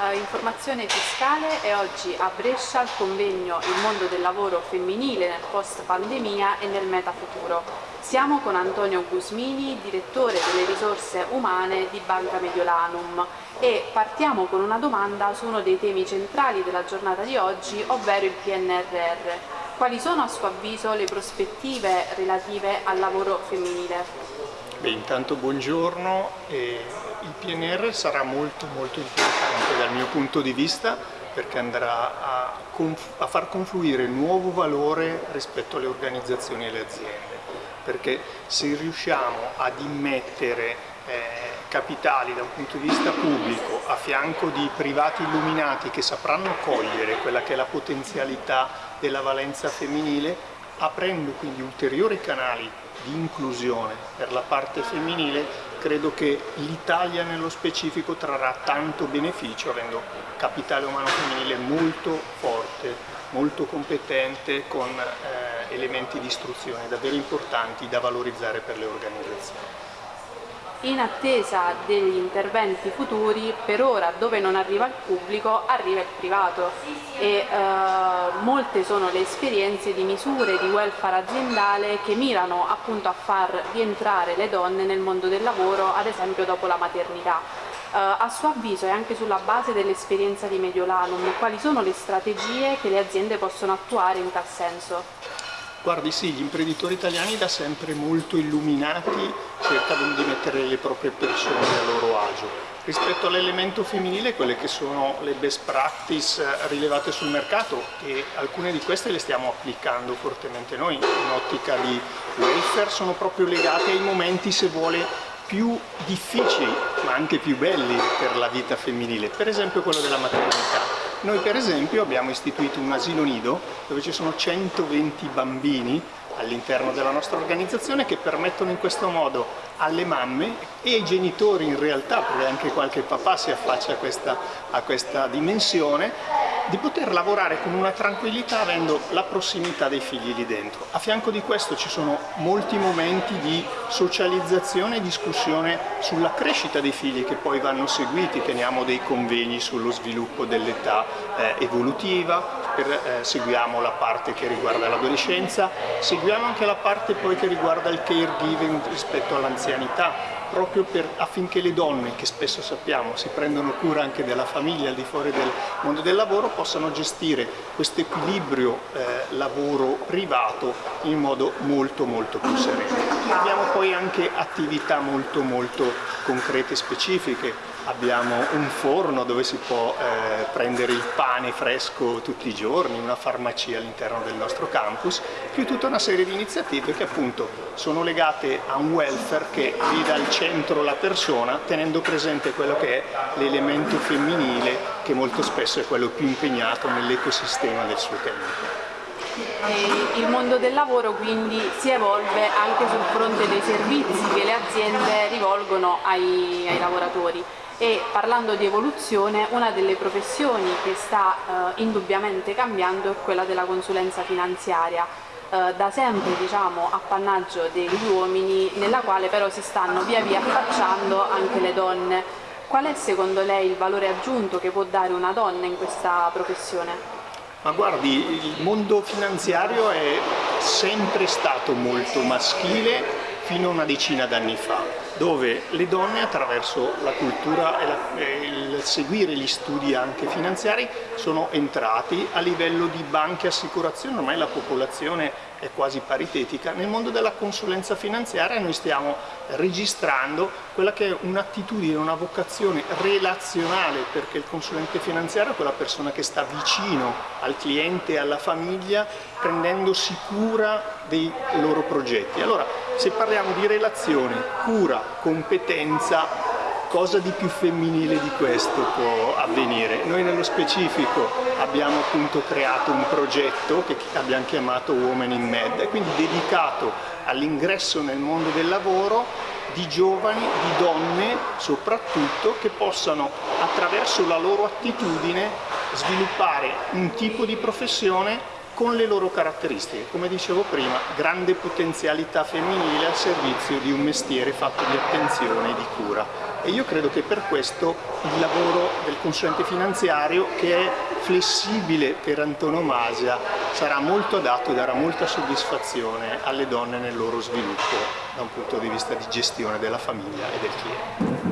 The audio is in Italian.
eh, informazione fiscale e oggi a Brescia il convegno Il mondo del lavoro femminile nel post pandemia e nel metafuturo. Siamo con Antonio Gusmini, direttore delle risorse umane di Banca Mediolanum e partiamo con una domanda su uno dei temi centrali della giornata di oggi, ovvero il PNRR. Quali sono a suo avviso le prospettive relative al lavoro femminile? Beh, intanto buongiorno. Il PNR sarà molto molto importante dal mio punto di vista perché andrà a, a far confluire nuovo valore rispetto alle organizzazioni e alle aziende. Perché se riusciamo ad immettere eh, capitali da un punto di vista pubblico a fianco di privati illuminati che sapranno cogliere quella che è la potenzialità della valenza femminile aprendo quindi ulteriori canali di inclusione per la parte femminile, credo che l'Italia nello specifico trarrà tanto beneficio avendo capitale umano femminile molto forte, molto competente, con eh, elementi di istruzione davvero importanti da valorizzare per le organizzazioni. In attesa degli interventi futuri, per ora dove non arriva il pubblico arriva il privato e eh, molte sono le esperienze di misure di welfare aziendale che mirano appunto a far rientrare le donne nel mondo del lavoro, ad esempio dopo la maternità. Eh, a suo avviso e anche sulla base dell'esperienza di Mediolanum, quali sono le strategie che le aziende possono attuare in tal senso? Guardi sì, gli imprenditori italiani da sempre molto illuminati cercano di mettere le proprie persone a loro agio. Rispetto all'elemento femminile, quelle che sono le best practice rilevate sul mercato e alcune di queste le stiamo applicando fortemente noi in ottica di welfare, sono proprio legate ai momenti, se vuole, più difficili ma anche più belli per la vita femminile, per esempio quello della maternità. Noi per esempio abbiamo istituito un asilo nido dove ci sono 120 bambini all'interno della nostra organizzazione che permettono in questo modo alle mamme e ai genitori in realtà, perché anche qualche papà si affaccia a questa, a questa dimensione, di poter lavorare con una tranquillità avendo la prossimità dei figli lì dentro. A fianco di questo ci sono molti momenti di socializzazione e discussione sulla crescita dei figli che poi vanno seguiti, teniamo dei convegni sullo sviluppo dell'età eh, evolutiva, per, eh, seguiamo la parte che riguarda l'adolescenza, seguiamo anche la parte poi che riguarda il caregiving rispetto all'anzianità, proprio per, affinché le donne, che spesso sappiamo si prendono cura anche della famiglia al di fuori del mondo del lavoro, possano gestire questo equilibrio eh, lavoro-privato in modo molto molto più sereno. Abbiamo poi anche attività molto molto concrete e specifiche, abbiamo un forno dove si può eh, prendere il pane fresco tutti i giorni, una farmacia all'interno del nostro campus, più tutta una serie di iniziative che appunto sono legate a un welfare che vede al centro la persona tenendo presente quello che è l'elemento femminile che molto spesso è quello più impegnato nell'ecosistema del suo tempo. Il mondo del lavoro quindi si evolve anche sul fronte dei servizi che le aziende rivolgono ai, ai lavoratori e parlando di evoluzione una delle professioni che sta eh, indubbiamente cambiando è quella della consulenza finanziaria. Eh, da sempre diciamo, appannaggio degli uomini nella quale però si stanno via via affacciando anche le donne. Qual è secondo lei il valore aggiunto che può dare una donna in questa professione? Ma guardi, il mondo finanziario è sempre stato molto maschile fino a una decina d'anni fa, dove le donne attraverso la cultura e, la, e il seguire gli studi anche finanziari sono entrati a livello di banche e assicurazioni, ormai la popolazione è quasi paritetica, nel mondo della consulenza finanziaria noi stiamo registrando quella che è un'attitudine, una vocazione relazionale perché il consulente finanziario è quella persona che sta vicino al cliente e alla famiglia prendendosi cura dei loro progetti. Allora se parliamo di relazione, cura, competenza cosa di più femminile di questo può avvenire? Noi nello specifico abbiamo appunto creato un progetto che abbiamo chiamato Women in Med, quindi dedicato all'ingresso nel mondo del lavoro di giovani, di donne soprattutto, che possano attraverso la loro attitudine sviluppare un tipo di professione con le loro caratteristiche. Come dicevo prima, grande potenzialità femminile al servizio di un mestiere fatto di attenzione e di cura. E io credo che per questo il lavoro del consulente finanziario, che è flessibile per antonomasia, sarà molto adatto e darà molta soddisfazione alle donne nel loro sviluppo da un punto di vista di gestione della famiglia e del cliente.